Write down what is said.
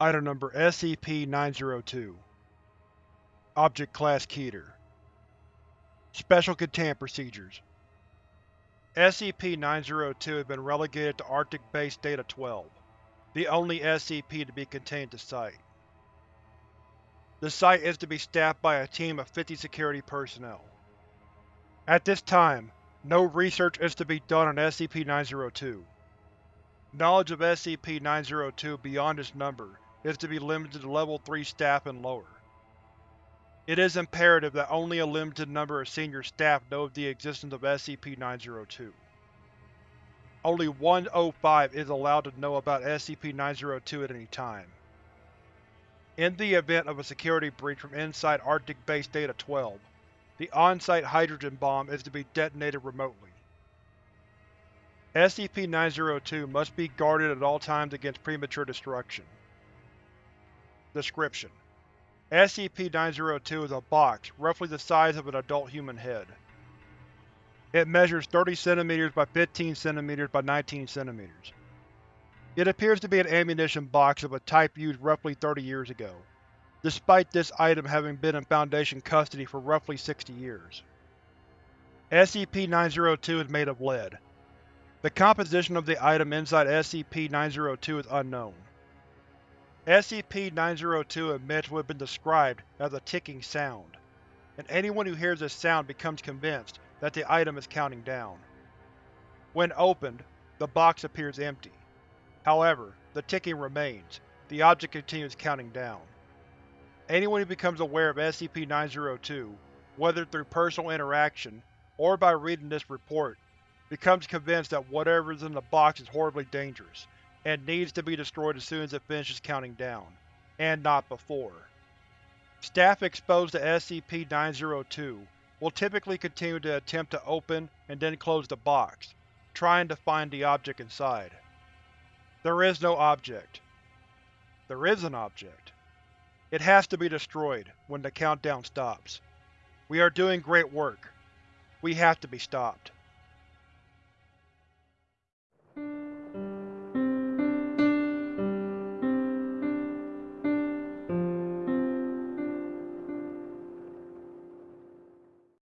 Item Number SCP-902 Object Class Keter Special Containment Procedures SCP-902 has been relegated to Arctic Base Data-12, the only SCP to be contained to site. The site is to be staffed by a team of 50 security personnel. At this time, no research is to be done on SCP-902. Knowledge of SCP-902 beyond its number is to be limited to Level 3 staff and lower. It is imperative that only a limited number of senior staff know of the existence of SCP-902. Only 1-05 is allowed to know about SCP-902 at any time. In the event of a security breach from inside Arctic Base Data-12, the on-site hydrogen bomb is to be detonated remotely. SCP-902 must be guarded at all times against premature destruction. Description: SCP-902 is a box roughly the size of an adult human head. It measures 30 cm by 15 cm by 19 cm. It appears to be an ammunition box of a type used roughly 30 years ago, despite this item having been in Foundation custody for roughly 60 years. SCP-902 is made of lead. The composition of the item inside SCP-902 is unknown. SCP-902 emits what has been described as a ticking sound, and anyone who hears this sound becomes convinced that the item is counting down. When opened, the box appears empty. However, the ticking remains, the object continues counting down. Anyone who becomes aware of SCP-902, whether through personal interaction or by reading this report, becomes convinced that whatever is in the box is horribly dangerous, and needs to be destroyed as soon as it finishes counting down, and not before. Staff exposed to SCP-902 will typically continue to attempt to open and then close the box, trying to find the object inside. There is no object. There is an object. It has to be destroyed when the countdown stops. We are doing great work. We have to be stopped.